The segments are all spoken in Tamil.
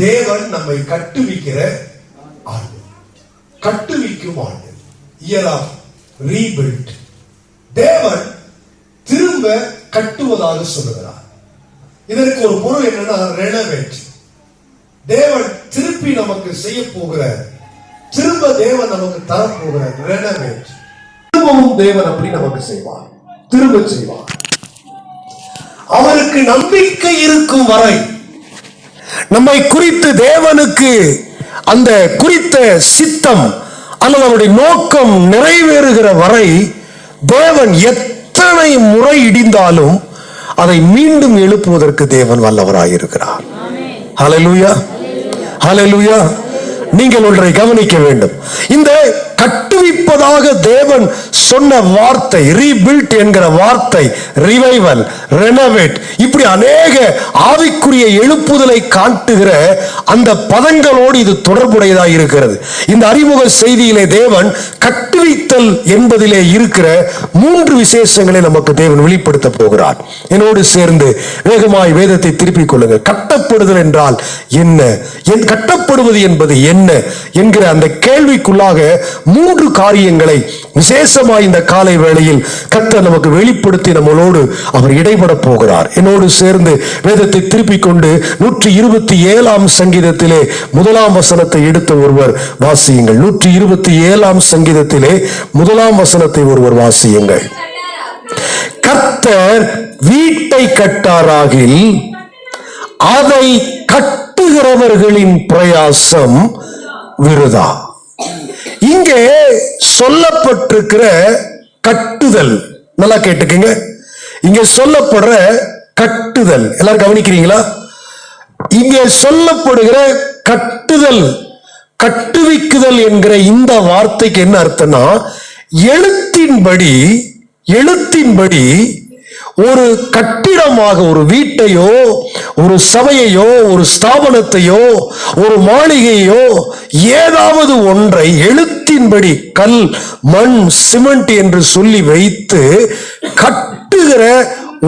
தேவன் நம்மை கட்டுவிக்கிற ஆண்டு. கட்டுவிக்கும் ஆண்டு. இயர் ஆஃப் ரீபில்ட் தேவன் திரும்ப கட்டுவதாக சொல்லுகிறார். இதற்கு ஒரு பொருள் என்னன்னா ரெனவேட் தேவன் திருப்பி நமக்கு செய்ய போகிற திரும்ப தேவன் நமக்கு தரப்போகிற ரெனவேட் திரும்பவும் தேவன் அப்படி நமக்கு செய்வார். திரும்ப செய்வார். அவருக்கு நம்பிக்கை இருக்கும் வரை நம்மை குறித்து தேவனுக்கு அந்த குறித்த சித்தம் அல்லது அவருடைய நோக்கம் நிறைவேறுகிற வரை தேவன் எத்தனை முறை இடிந்தாலும் அதை மீண்டும் எழுப்புவதற்கு தேவன் வல்லவராயிருக்கிறார். ஹலலூயா ஹலலூயா நீங்கள் ஒன்றை கவனிக்க வேண்டும். இந்த கட்டுவிப்பதாக தேவன் சொன்ன வார்த்தை ரீபில்ட் என்கிற வார்த்தை ரிவைவல் ரெனவேட் இப்படி அநேக ஆவிக்குரிய எழுப்புதலை காட்டுகிற அந்த பதங்களோடு இது தொடர்புடையதாக இருக்கிறது. இந்த அறிமுக செய்தியிலே தேவன் கட்டுவித்தல் என்பதிலே இருக்கிற மூன்று விசேஷங்களை நமக்கு தேவன் வெளிப்படுத்த போகிறார். என்னோடு சேர்ந்து வேகமாய் வேதத்தை திருப்பிக் கொள்ளுங்கள். கட்டப்படுதல் என்றால் என்ன? என் கட்டப்படுவது என்பது என்ன? என்கிற அந்த கேள்விக்குள்ளாக மூன்று காரியங்களை விசேஷமாய் இந்த காலை வேளையில் கர்த்தர் நமக்கு வெளிப்படுத்தி நம்மளோடு அவர் இடைபட போகிறார். என்னோடு சேர்ந்து வேதத்தை திருப்பிக் கொண்டு நூற்றி இருபத்தி ஏழாம் சங்கீதத்திலே முதலாம் வசனத்தை எடுத்த ஒருவர் வாசியுங்கள். நூற்றி இருபத்தி ஏழாம் சங்கீதத்திலே முதலாம் வசனத்தை ஒருவர் வாசியுங்கள். கர்த்தர் வீட்டை கட்டாராகில் அதை கட்டுகிறவர்களின் பிரயாசம் விருதா? இங்கே சொல்லப்பட்டிருக்கிற கட்டுதல். நல்லா கேட்டுக்குங்க. இங்க சொல்லப்படுற கட்டுதல். எல்லாரும் கவனிக்கிறீங்களா? இங்கே சொல்லப்படுகிற கட்டுதல் கட்டுவிக்குதல் என்கிற இந்த வார்த்தைக்கு என்ன அர்த்தம்னா எழுத்தின்படி எழுத்தின்படி ஒரு கட்டு கட்டிடமாக ஒரு வீட்டையோ ஒரு சபையையோ ஒரு ஸ்தாபனத்தையோ ஒரு மாளிகையோ ஏதாவது ஒன்றை எழுத்தின்படி கல் மண் சிமெண்ட் என்று சொல்லி வைத்து கட்டுகிற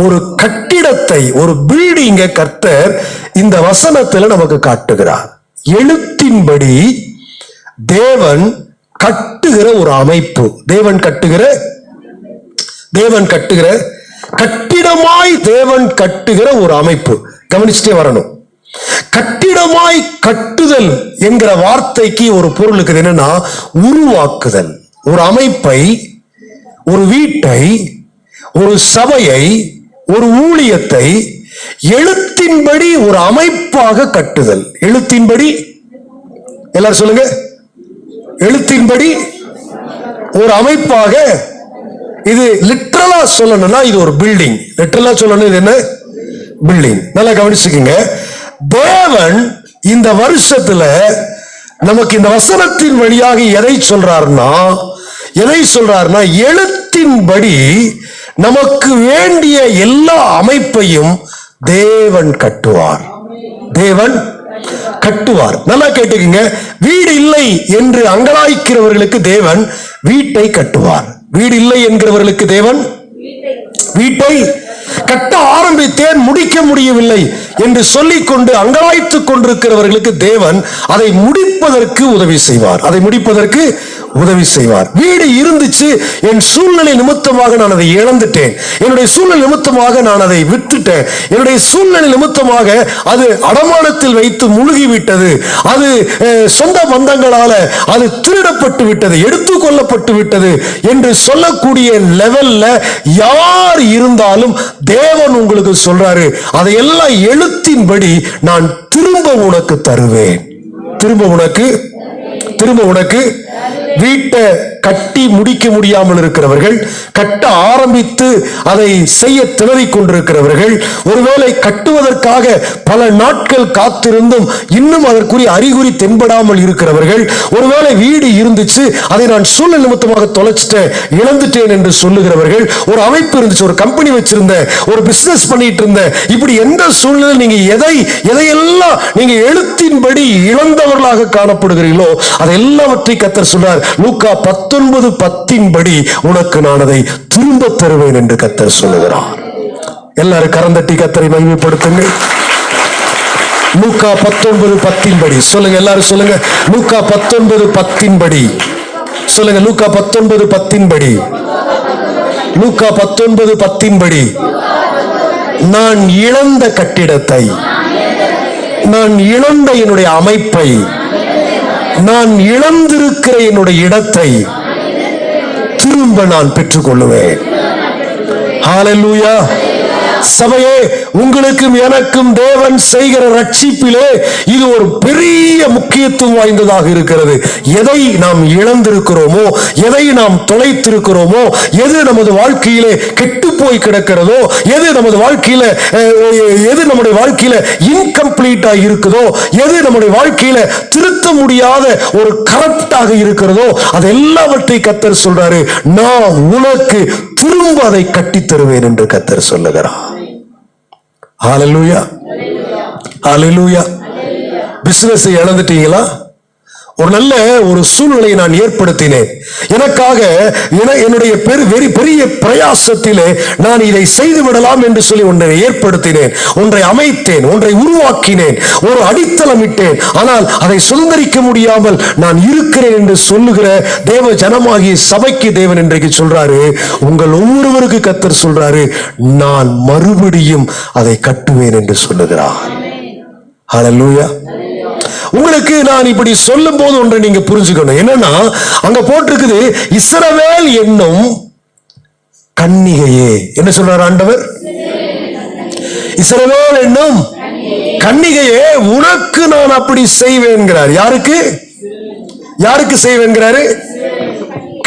ஒரு கட்டிடத்தை ஒரு பில்டிங்க கர்த்தர் இந்த வசனத்துல நமக்கு காட்டுகிறார். எழுத்தின்படி தேவன் கட்டுகிற ஒரு அமைப்பு. தேவன் கட்டுகிற தேவன் கட்டுகிற கட்டிடமாய் தேவன் கட்டுகிற ஒரு அமைப்பு. கவனிச்சுட்டே வரணும். கட்டிடமாய் கட்டுதல் என்கிற வார்த்தைக்கு ஒரு பொருள் இருக்குது. என்னன்னா உருவாக்குதல். ஒரு அமைப்பை ஒரு வீட்டை ஒரு சபையை ஒரு ஊழியத்தை எழுத்தின்படி ஒரு அமைப்பாக கட்டுதல். எழுத்தின்படி எல்லாரும் சொல்லுங்க. எழுத்தின்படி ஒரு அமைப்பாக இது லிட்ரலா சொல்லணும்னா இது ஒரு பில்டிங் லிட்ரலா சொல்லணும் இது என்ன? பில்டிங் நல்லா கவனிச்சுக்கோங்க. தேவன் இந்த வருஷத்துல நமக்கு இந்த வசனத்தின் வழியாக எதை சொல்றாருன்னா எதை சொல்றாருன்னா எழுத்தின்படி நமக்கு வேண்டிய எல்லா அமைப்பையும் தேவன் கட்டுவார். தேவன் கட்டுவார். நல்லா கேட்டுக்கங்க. வீடு இல்லை என்று அங்கலாய்க்கிறவர்களுக்கு தேவன் வீட்டை கட்டுவார். வீடு இல்லை என்கிறவர்களுக்கு தேவன்? வீட்டை கட்ட ஆரம்பித்தேன் முடிக்க முடியவில்லை என்று சொல்லிக்கொண்டு அங்கலாய்த்து கொண்டிருக்கிறவர்களுக்கு தேவன் அதை முடிப்பதற்கு உதவி செய்வார். அதை முடிப்பதற்கு உதவி செய்வார். வீடு இருந்துச்சு என் சூழ்நிலை நிமித்தமாக நான் அதை இழந்துட்டேன். என்னுடைய சூழ்நிலை நிமித்தமாக நான் அதை விட்டுட்டேன். என்னுடைய சூழ்நிலை நிமித்தமாக அது அடமானத்தில் வைத்து முழுகி விட்டது அது சொந்த பந்தங்களால அது திருடப்பட்டு விட்டது எடுத்து கொள்ளப்பட்டு விட்டது என்று சொல்லக்கூடிய லெவல்ல யார் இருந்தாலும் தேவன் உங்களுக்கு சொல்றாரு. அதையெல்லாம் எழுத்தின்படி நான் திரும்ப உனக்கு தருவேன். திரும்ப உனக்கு திரும்ப உனக்கு வீட்டை கட்டி முடிக்க முடியாமல் இருக்கிறவர்கள் கட்ட ஆரம்பித்து அதை செய்ய திணறிக் கொண்டிருக்கிறவர்கள் ஒருவேளை கட்டுவதற்காக பல நாட்கள் காத்திருந்தும் இன்னும் அதற்குரிய அறிகுறி தென்படாமல் இருக்கிறவர்கள் ஒருவேளை வீடு இருந்துச்சு அதை நான் சூழல் நிமித்தமாக தொலைச்சிட்டேன் இழந்துட்டேன் என்று சொல்லுகிறவர்கள் ஒரு அமைப்பு இருந்துச்சு ஒரு கம்பெனி வச்சிருந்தேன் ஒரு பிசினஸ் பண்ணிட்டு இருந்தேன் இப்படி எந்த சூழ்நிலை நீங்க எதை எதையெல்லாம் நீங்க எழுத்தின்படி இழந்தவர்களாக காணப்படுகிறீர்களோ அதை எல்லாவற்றை கத்தர் சொன்னார் லூக்கா பத்தொன்பது பத்தின் படி உனக்கு நான் அதை திரும்ப தருவேன் என்று கத்தர் சொல்லுகிறார். எல்லாரும் கரந்தட்டி கத்தரை மகிமைப்படுத்துங்கள். லூக்கா பத்தொன்பது பத்தின் படி சொல்லுங்க எல்லாரும் சொல்லுங்க. லூக்கா பத்தொன்பது பத்தின் படி சொல்லுங்க லூக்கா பத்தொன்பது பத்தின் படி லூக்கா பத்தொன்பது பத்தின் படி நான் இழந்த கட்டிடத்தை நான் இழந்த என்னுடைய அமைப்பை நான் இழந்திருக்கிற என்னுடைய இடத்தை திரும்ப நான் பெற்றுக்கொள்ளுவேன். ஹalleluya சபையே உங்களுக்கும் எனக்கும் தேவன் செய்கிற ரட்சிப்பிலே இது ஒரு பெரிய முக்கியத்துவம் வாய்ந்ததாக இருக்கிறது. எதை நாம் இழந்திருக்கிறோமோ எதை நாம் தொலைத்திருக்கிறோமோ எது நமது வாழ்க்கையிலே கெட்டு போய் கிடக்கிறதோ எது நமது வாழ்க்கையில எது நம்முடைய வாழ்க்கையில இன்கம்ப்ளீட்டா இருக்குதோ எது நம்முடைய வாழ்க்கையில திருத்த முடியாத ஒரு கரப்டாக இருக்கிறதோ அது எல்லாவற்றை கத்தர் சொல்றாரு. நான் உனக்கு திரும்ப அதை கட்டித் தருவேன் என்று கத்தர் சொல்லுகிறான் ஹாலலூயா ஹாலலூயா பிஸ்னஸ் இழந்துட்டீங்களா ஒரு நல்ல ஒரு சூழ்நிலையை நான் ஏற்படுத்தினேன். எனக்காக என- என்னுடைய பெரு பெரிய பிரயாசத்திலே நான் இதை செய்து விடலாம் என்று சொல்லி ஒன்றை ஏற்படுத்தினேன். ஒன்றை அமைத்தேன் ஒன்றை உருவாக்கினேன் ஒரு அடித்தளமிட்டேன் ஆனால் அதை சுதந்திரிக்க முடியாமல் நான் இருக்கிறேன் என்று சொல்லுகிற தேவ ஜனமாகிய சபைக்கு தேவன் இன்றைக்கு சொல்றாரு உங்கள் ஒவ்வொருவருக்கு கத்தர் சொல்றாரு நான் மறுபடியும் அதை கட்டுவேன் என்று சொல்லுகிறார். ஹalleluya. உங்களுக்கு நான் இப்படி சொல்லும் போது ஒன்றை நீங்க புரிஞ்சுக்கணும். என்னன்னா அங்க போட்டிருக்குது இஸ்ரவேல் என்னும் கன்னிகையே. என்ன சொல்றார் ஆண்டவர்? இஸ்ரவேல் என்னும் கன்னிகையே உனக்கு நான் அப்படி செய்வேன்கிறார். யாருக்கு? யாருக்கு செய்வேன்கிறாரு?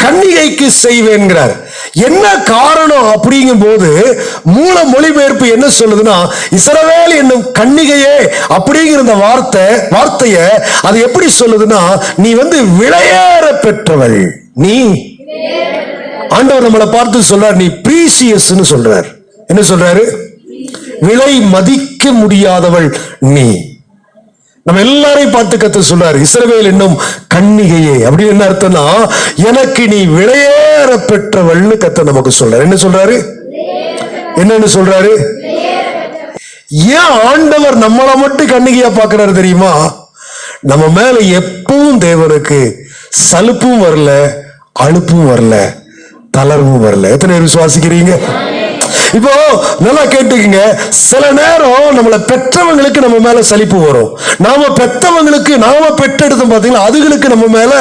கன்னிகைக்கு செய்வேன்கிறார். என்ன காரணம் அப்படிங்கும் போது மூல மொழிபெயர்ப்பு என்ன சொல்லுதுன்னா இசரவேல் என்னும் கன்னிகையே அப்படிங்கிற இந்த வார்த்தை வார்த்தைய அது எப்படி சொல்லுதுன்னா நீ வந்து விளையேற பெற்றவள். நீ ஆண்டவர் நம்மளை பார்த்து சொல்றார் நீ பிரீசியஸ் சொல்றார். என்ன சொல்றாரு? விலை மதிக்க முடியாதவள் நீ. நம்ம எல்லாரையும் பார்த்து கத்து சொல்றாரு. இஸ்ரவேல் என்னும் கன்னிகையே. அப்படின்னு என்ன அர்த்தம்னா எனக்கு நீ விளையேற பெற்றவள்னு கத்த நமக்கு சொல்றாரு. என்ன சொல்றாரு? என்னன்னு சொல்றாரு? ஏன் ஆண்டவர் நம்மளை மட்டும் கண்ணிகையா பாக்குறாரு தெரியுமா? நம்ம மேல எப்பவும் தேவனுக்கு சலுப்பும் வரல அலுப்பும் வரல தளர்வும் வரல. எத்தனை பேர் விசுவாசிக்கிறீங்க? இப்போ நல்லா கேட்டுக்கங்க. சில நேரம் நம்மளை பெற்றவங்களுக்கு நம்ம மேல சலிப்பு வரும். நாம பெற்றவங்களுக்கு நாம பெற்றெடுத்தோம் பார்த்தீங்கன்னா அதுகளுக்கு நம்ம மேல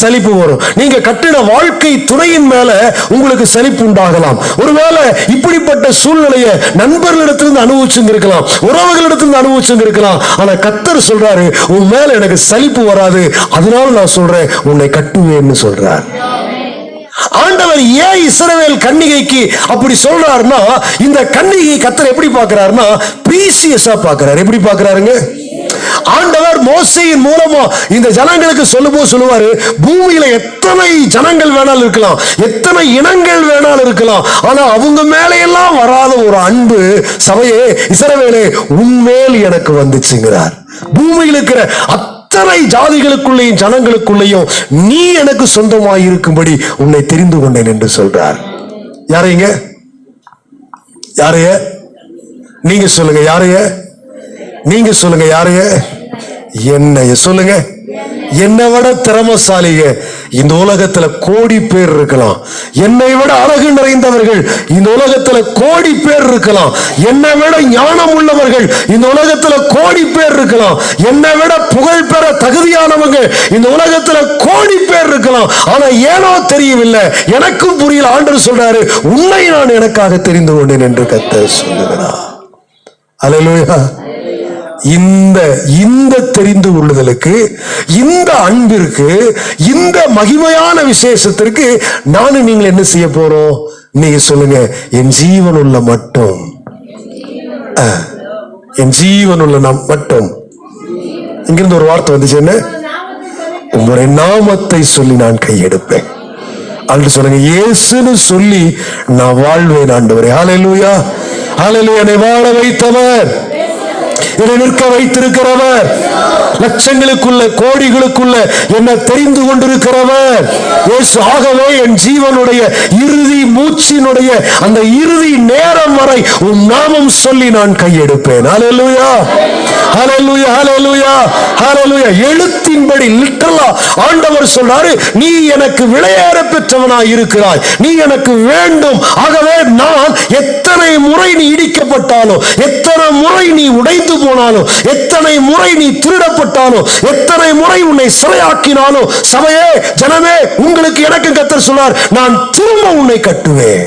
சலிப்பு வரும். நீங்க கட்டின வாழ்க்கை துணையின் மேல உங்களுக்கு சலிப்பு உண்டாகலாம். ஒருவேளை இப்படிப்பட்ட சூழ்நிலையை நண்பர்களிடத்திலிருந்து அனுபவிச்சுங்க இருக்கலாம் உறவுகளிடத்திலிருந்து அனுபவிச்சுங்க இருக்கலாம் ஆனா கத்தர் சொல்றாரு உன் மேல எனக்கு சலிப்பு வராது அதனால நான் சொல்றேன் உன்னை கட்டுவேன்னு சொல்றார். ஆண்டவர் ஏன் இஸ்ரவேல் கன்னிகைக்கு அப்படி சொல்றாருன்னா இந்த கன்னிகை கத்தர் எப்படி பார்க்கறாருன்னா பிரீசியஸா பாக்குறாரு எப்படி பாக்குறாருங்க ஆண்டவர் மோசையின் மூலமா இந்த ஜனங்களுக்கு சொல்லும்போது சொல்லுவாரு பூமியில எத்தனை ஜனங்கள் வேணாலும் இருக்கலாம் எத்தனை இனங்கள் வேணாலும் இருக்கலாம் ஆனா அவங்க மேலையெல்லாம் வராத ஒரு அன்பு சபையே இசரவேலே உண்மையில் எனக்கு வந்துச்சுங்கிறார். பூமியில் இருக்கிற அத்தனை ஜாதிகளுக்குள்ளேயும் ஜனங்களுக்குள்ளேயும் நீ எனக்கு சொந்தமாய் இருக்கும்படி உன்னை தெரிந்து கொண்டேன் என்று சொல்றார். யாரைங்க? யாரைய? நீங்க சொல்லுங்க யாரைய? நீங்க சொல்லுங்க யாரைய? என்னைய சொல்லுங்க. என்னை விட திறமசாலிங்க இந்த உலகத்துல கோடி பேர் இருக்கலாம். என்னை விட அழகு நிறைந்தவர்கள் இந்த உலகத்துல கோடி பேர் இருக்கலாம். என்னை விட ஞானம் உள்ளவர்கள் இந்த உலகத்துல கோடி பேர் இருக்கலாம். என்னை விட புகழ் பெற தகுதியானவங்க இந்த உலகத்துல கோடி பேர் இருக்கலாம். ஆனா ஏனோ தெரியவில்லை. எனக்கும் புரியல. ஆண்டவர் சொல்றாரு உன்னை நான் எனக்காக தெரிந்து கொண்டேன் என்று கத்த சொல்லுகிறார். அல்லேலூயா இந்த இந்த தெரிந்து கொள்ளுதலுக்கு இந்த அன்பிற்கு இந்த மகிமையான விசேஷத்திற்கு நானும் நீங்கள் என்ன செய்ய போறோம்? நீங்க சொல்லுங்க என் ஜீவன் உள்ள மட்டும் என் ஜீவன் உள்ள நம் மட்டும். இங்கிருந்து ஒரு வார்த்தை வந்துச்சு என்ன? உங்களுடைய நாமத்தை சொல்லி நான் கையெடுப்பேன். அன்று சொல்லுங்க இயேசுன்னு சொல்லி நான் வாழ்வேன் ஆண்டவரே. ஹalleluya ஹalleluya என்னை வாழ வைத்தவர். என்னை நிற்க வைத்திருக்கிறவர். லட்சங்களுக்குள்ள கோடிகளுக்குள்ள என்ன தெரிந்து கொண்டிருக்கிறவர். இயேசு ஆகவே என் ஜீவனுடைய இறுதி மூச்சினுடைய அந்த இறுதி நேரம் வரை உம் நாமம் சொல்லி நான் கையெடுப்பேன். ஹalleluya. ஹalleluya ஹalleluya. ஹalleluya. எழுத்தின்படி லிட்டரலா ஆண்டவர் சொல்றாரு நீ எனக்கு விளையாட பெற்றவனாய் இருக்கிறாய். நீ எனக்கு வேண்டும். ஆகவே நான் எத்தனை முறை நீ இடிக்கப்பட்டாலும் எத்தனை முறை நீ உடைந்து போனாலும் எத்தனை முறை நீ திருடப்பட்டாலும் எத்தனை முறை உன்னை சிறையாக்கினாலும் சபையே ஜனமே உங்களுக்கு எனக்கு கத்தர் சொன்னார் நான் திரும்ப உன்னை கட்டுவேன்.